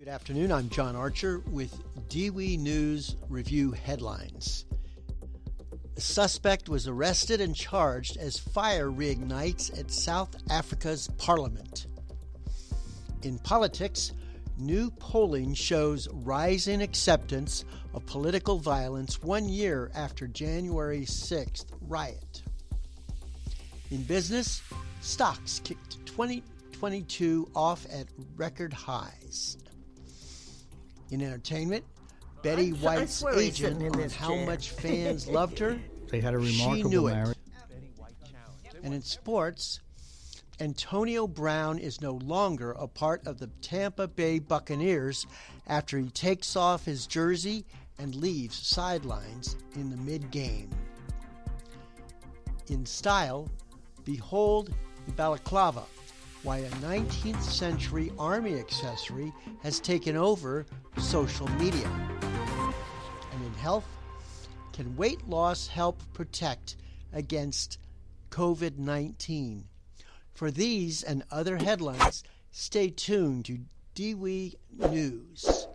Good afternoon. I'm John Archer with DWE News Review headlines. A suspect was arrested and charged as fire reignites at South Africa's parliament. In politics, new polling shows rising acceptance of political violence one year after January 6th riot. In business, stocks kicked 2022 off at record highs. In entertainment, Betty White's agent on how chair. much fans loved her, They had a she remarkable knew it. And in sports, Antonio Brown is no longer a part of the Tampa Bay Buccaneers after he takes off his jersey and leaves sidelines in the mid game. In style, behold the balaclava, why a 19th century army accessory has taken over social media. And in health, can weight loss help protect against COVID 19? For these and other headlines, stay tuned to DWE News.